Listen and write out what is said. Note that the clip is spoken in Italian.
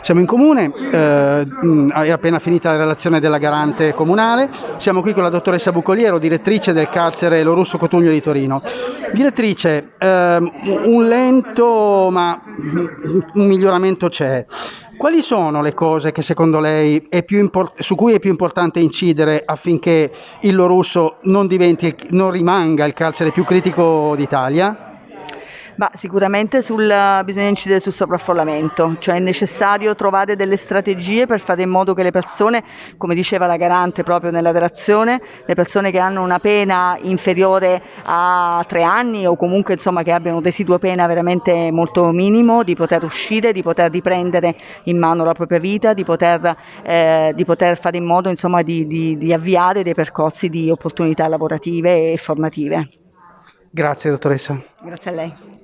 Siamo in comune, eh, è appena finita la relazione della garante comunale, siamo qui con la dottoressa Bucoliero, direttrice del carcere Lo Russo Cotugno di Torino. Direttrice, eh, un lento ma un miglioramento c'è. Quali sono le cose che secondo lei su cui è più importante incidere affinché il Lo Russo non, diventi, non rimanga il carcere più critico d'Italia? Ma sicuramente sul, bisogna incidere sul sovraffollamento, cioè è necessario trovare delle strategie per fare in modo che le persone, come diceva la garante proprio nella relazione, le persone che hanno una pena inferiore a tre anni o comunque insomma che abbiano un residuo pena veramente molto minimo, di poter uscire, di poter riprendere in mano la propria vita, di poter, eh, di poter fare in modo insomma di, di, di avviare dei percorsi di opportunità lavorative e formative. Grazie dottoressa. Grazie a lei.